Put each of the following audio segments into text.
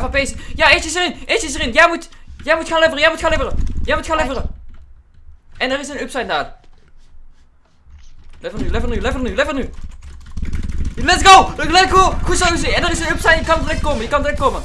Vijf AP's. Ja, eentje is erin. Eentje is erin. Jij moet, jij moet gaan leveren. Jij moet gaan leveren. Jij moet gaan leveren. En er is een upside daar. Lever nu, lever nu, lever nu, lever nu. Let's go! Let's go! Goed zo. En er is een upside. Je kan direct komen. Je kan direct komen.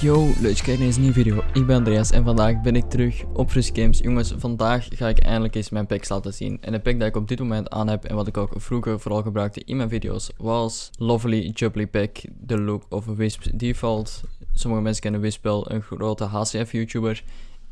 Yo, leuk kijkt naar deze nieuwe video. Ik ben Andreas en vandaag ben ik terug op Frisk Games. Jongens, vandaag ga ik eindelijk eens mijn packs laten zien. En de pack dat ik op dit moment aan heb en wat ik ook vroeger vooral gebruikte in mijn video's was Lovely Jubbly Pack, de look of Wisp Default. Sommige mensen kennen Wisp wel, een grote HCF YouTuber.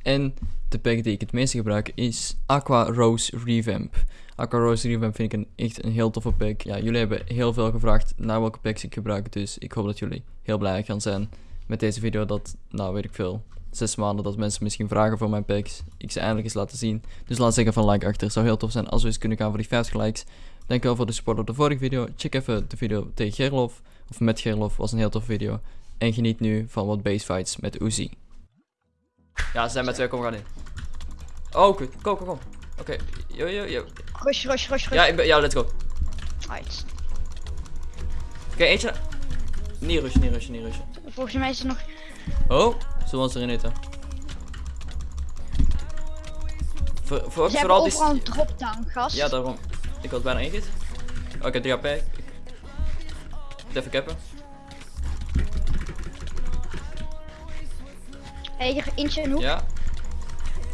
En de pack die ik het meeste gebruik is Aqua Rose Revamp. Aqua Rose Revamp vind ik een, echt een heel toffe pack. Ja, jullie hebben heel veel gevraagd naar welke packs ik gebruik, dus ik hoop dat jullie heel blij gaan zijn met deze video dat, nou weet ik veel, zes maanden dat mensen misschien vragen voor mijn packs. Ik ze eindelijk eens laten zien. Dus laat zeggen van like achter. Het zou heel tof zijn als we eens kunnen gaan voor die 50 likes. Dankjewel voor de support op de vorige video. Check even de video tegen Gerlof. Of met Gerlof. Was een heel tof video. En geniet nu van wat base fights met Uzi. Ja, ze zijn met twee. Kom, we gaan in. Oh, kut. Kom, kom, kom. Oké. Yo, yo, yo. Rush, rush, rush, rush. Ja, ik ben, ja, let's go. Oké, Right. eentje. Niet rushen, niet rushen, niet rushen. Volgens mij is er nog... Oh, we ons erin eten? Voor, voor, Ze hebben vooral die... overal een drop-down, gast. Ja, daarom. Ik was bijna. Oh, ik heb 3 AP. Ik... Moet even cappen. Hé, eentje in de hoek. Ja.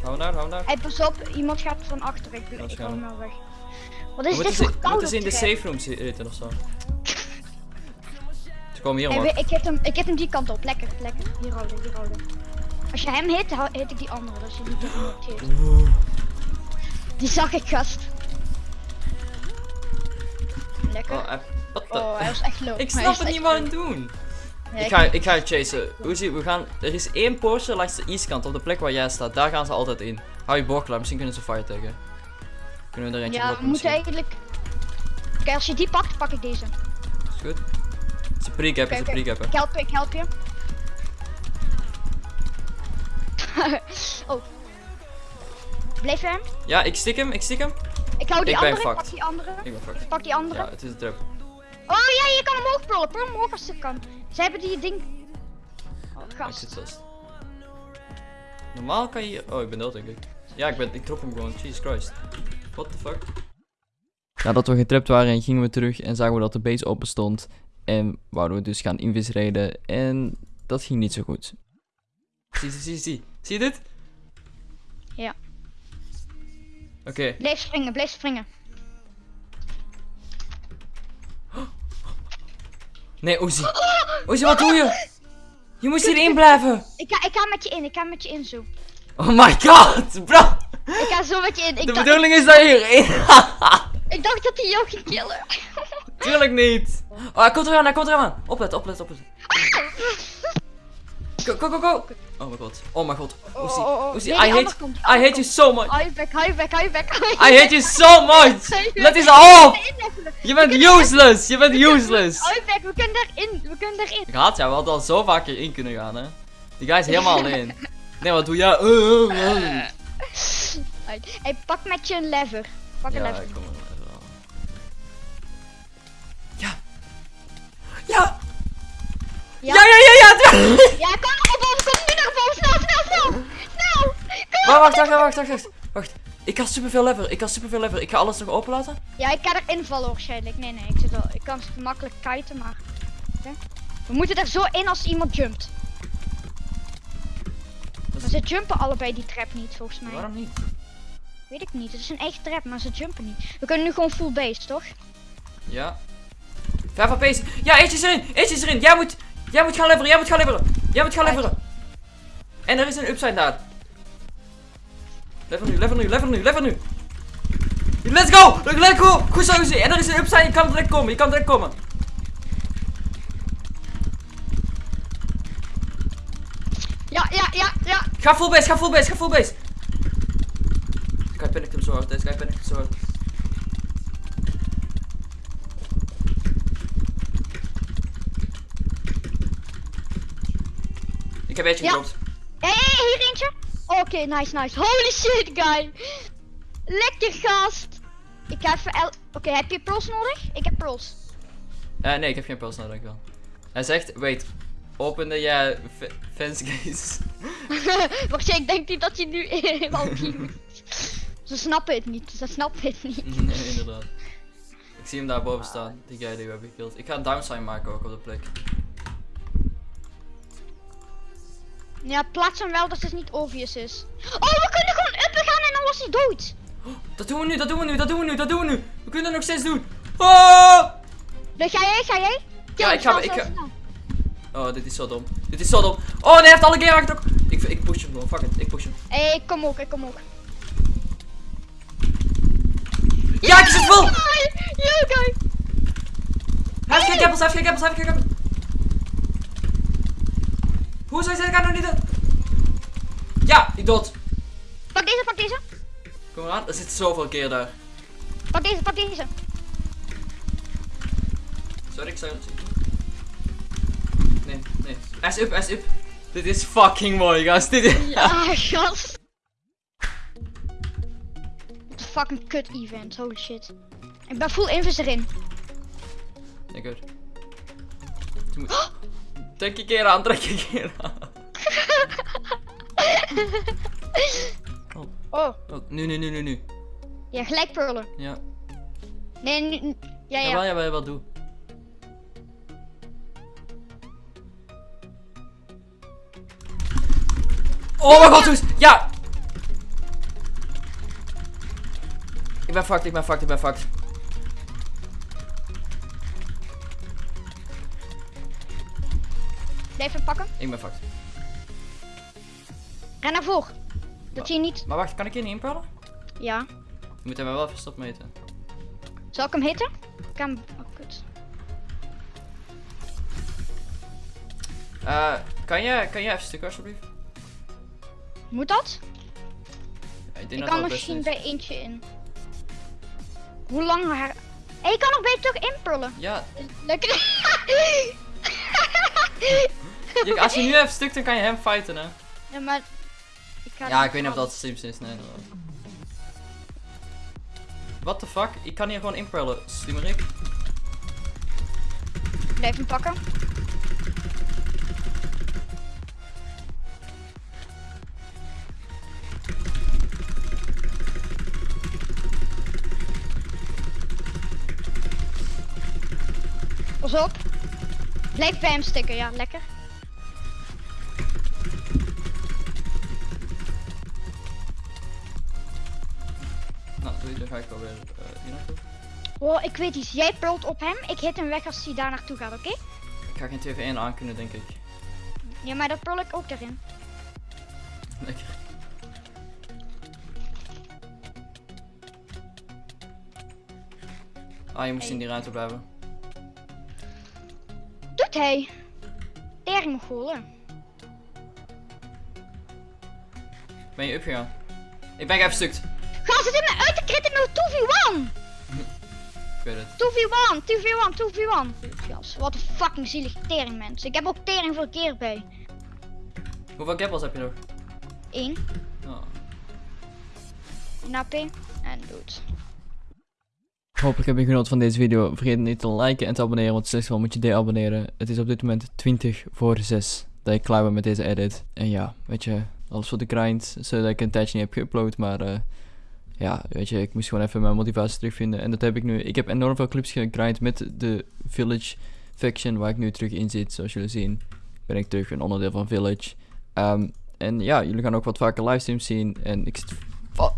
Hou naar, hou naar. Hé, pas op, iemand gaat van achter. Ik, Waarschijnlijk. hem wel weg. Wat is dit ze, voor koude moeten ze in de safe room zitten of zo. Ze komen hier omhoog. ik, hit hem, ik hit hem die kant op. Lekker, lekker. Hier houden, hier houden. Als je hem hit, hit ik die andere. Dat je die. Die zag ik, gast. Lekker. Oh, hij- wat de... Oh, hij was echt low. ik snap het niet wat aan doen. Ja, Ik ga, ik ga je chasen. Uzi, we gaan... Er is één poortje langs de eastkant, op de plek waar jij staat. Daar gaan ze altijd in. Hou je boord klaar, misschien kunnen ze fire taggen. Kunnen we er eentje Ja, we moeten eigenlijk... Kijk, als je die pakt, pak ik deze. Is goed. Ze pre-cappen, ze Oké, oké. pre-cappen. Ik help je, ik help je. oh. Bleef je hem? Ja, ik stik hem, ik stik hem. Ik hou die Ik ben andere, ik pak die andere. Ik ben fucked. Pak die andere. Ja, het is een trap. Oh ja, je kan hem omhoog. Pul hem omhoog als het kan. Ze hebben die ding... Oh, Ik gast. zit vast. Normaal kan je... Oh, ik ben dood denk ik. Ja, ik, ben, ik trok hem gewoon. Jesus Christ. What the fuck? Nadat we getrapt waren, gingen we terug en zagen we dat de base open stond. En wouden we dus gaan invisreden. En dat ging niet zo goed. Zie, zie, zie, zie. Zie je dit? Ja. Oké. Blijf springen, blijf springen. Nee, Ozi. Ozi, wat doe je? Je moest hierin blijven. Ik ga, ik ga met je in, ik ga met je in zo. Oh my god, bro. Ik ga zo met je in. Ik, De bedoeling is dat je hierin ik dacht dat hij jou ging killen. Tuurlijk niet. Oh, hij komt eraan, hij komt eraan. Oplet, oplet, oplet. Go, go, go, go. Oh mijn god. Oh mijn god. Oh, oh, oh. Nee, die I hate, I hate you so much. Hou je bek, hou je bek, hou je bek. I hate you so much. Let eens op. Je bent useless. Je bent useless. Hou je we kunnen daarin, we kunnen daarin. Ik haat jou, we hadden al zo vaak hierin kunnen gaan, hè. Die guy is helemaal alleen. Nee, wat doe jij? Uh, uh, uh. Hey, pak met je een lever. Pak een lever. Ja. Ja, Ja. ja, ja, ja. Kom naar boven, kom nu naar boven, snel, snel, snel. Snel. Kom. Wacht, wacht, wacht, wacht, wacht, wacht. Wacht. Ik kan superveel lever. Ik kan superveel lever. Ik ga alles nog open laten. Ja, ik ga erin vallen waarschijnlijk. Nee, nee, ik, zit wel, ik kan makkelijk kiten, maar... Oké. We moeten er zo in als iemand jumpt. Maar ze jumpen allebei die trap niet, volgens mij. Waarom niet? Weet ik niet, het is een eigen trap, maar ze jumpen niet. We kunnen nu gewoon full base, toch? Ja. Vijf AP's. Ja, eentje is erin. Eentje is erin. Jij moet, jij moet gaan leveren. Jij moet gaan leveren. Jij moet gaan leveren. En er is een upside daar. Lever nu, lever nu, lever nu, lever nu. Let's go! Let's go! Goed zo, Uzi. En er is een upside. Je kan direct komen. Je kan direct komen. Ja, ja, ja, ja. Ga full base, ga full base, ga full base. Deze guy panikt hem zo hard. Deze guy panikt hem zo hard. Ik heb eentje gedropt. Hé, hey, hier eentje. Oké, nice, nice. Holy shit, guy. Lekker gast. Ik ga even... el- Oké, heb je pearls nodig? Ik heb pearls. Eh, nee, ik heb geen pulse nodig, dankjewel. Hij zegt, wait, opende je f- fence gates? Wacht, ik denk niet dat hij nu helemaal. Ze snappen het niet, ze snappen het niet. nee, inderdaad. Ik zie hem daar boven staan, die guy die we hebben gekild. Ik ga een downsign maken ook op de plek. Ja, plaats hem wel dat het niet obvious is. Oh, we kunnen gewoon uppen gaan en dan was hij dood. Dat doen we nu, dat doen we nu, dat doen we nu, dat doen we nu. We kunnen het nog steeds doen. Oh! Dus ga jij, ga jij? Kill Ja, ik ga- ik ga-. Oh, dit is zo dom. Dit is zo dom. Oh nee, hij heeft alle game aangetrokken. Ik, ik push hem gewoon, fuck it, ik push hem. Hey, ik kom ook, ik kom ook. Ja, ik zit vol! Ja, kijk. Hij heeft geen gappels, hij heeft geen gappels, hij heeft geen gappels. Hoe zou je zeggen, ik nog niet doen? Ja, ik dood. Pak deze, pak deze. Kom maar aan, er zit zoveel keer daar. Pak deze, pak deze. Sorry, ik zou het. Nee, nee. Is up, is up. Dit is fucking mooi, gast. Dit is... Ja, gast. Wat fucking kut event, holy shit. Ik ben full invers erin. Ja, goed. Moet... Trek je keer aan, trek je keer aan. Oh, Oh, nu, nu, nu, nu, nu. ja, gelijk purlen. Ja. Nee, nu, nu- ja, ja. Jawel, jawel, jawel, doe. Oh mijn god! Ja! Ik ben fucked, ik ben fucked, ik ben fucked. Blijf hem pakken. Ik ben fucked. Ren naar voren. Dat zie je niet. Maar wacht, kan ik hier niet inpellen? Ja. Je moet hem wel even stopmeten. Zal ik hem hitten? Ik kan hem... Oh, kut. Eh, kan je, kan je even stukken alsjeblieft? Moet dat? Ja, ik denk Ik dat kan misschien is. bij eentje in. Hoe lang. Hey, ik kan nog je terug inpullen. Ja, Lekker. je- als je nu even stukt, dan kan je hem fighten, hè? Ja, maar... Ik ga Ja, ik weet niet of dat Sims is, nee. inderdaad. What the fuck? Ik kan hier gewoon inpellen, slimmerik. Blijf hem pakken. Pas op. Blijf bij hem stikken, ja, lekker. Dan ga ik alweer uh, hier naartoe. Oh, ik weet iets. Jij pult op hem. Ik hit hem weg als hij daar naartoe gaat, oké? Ik ga geen 2v1 aan kunnen, denk ik. Ja, maar dat pul ik ook erin. Lekker. Ah, je moest Hey. in die ruimte blijven. Doet hij? Tering Mongolen. Ben je upgegaan? Ik ben even stukt. Gast, het is me uit de crit in 2v1! Ik weet het. 2v1, 2v1, 2v1. Gas, wat een fucking zielig tering mens. Ik heb ook tering voor keer bij. Hoeveel gappels heb je nog? 1, Oh. een AP en dood. Hopelijk heb je genoten van deze video. Vergeet niet te liken en te abonneren, want slechts wel moet je deabonneren. Het is op dit moment 20 voor 6 dat ik klaar ben met deze edit. En ja, weet je, alles voor de grind, zodat ik een tijdje niet heb geüpload, maar eh, ja, weet je, ik moest gewoon even mijn motivatie terugvinden. En dat heb ik nu. Ik heb enorm veel clips gegrind met de Village faction, waar ik nu terug in zit. Zoals jullie zien, ben ik terug een onderdeel van Village. Ehm, en ja, jullie gaan ook wat vaker livestreams zien. En ik zit... Wat?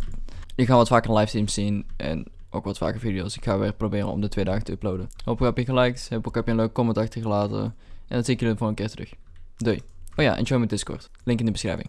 Jullie gaan wat vaker livestreams zien en ook wat vaker video's. Ik ga weer proberen om de twee dagen te uploaden. Hopelijk heb je geliked, hopelijk heb je een leuke comment achtergelaten. En dan zie ik jullie de volgende keer terug. Doei. Oh ja, en join mijn Discord. Link in de beschrijving.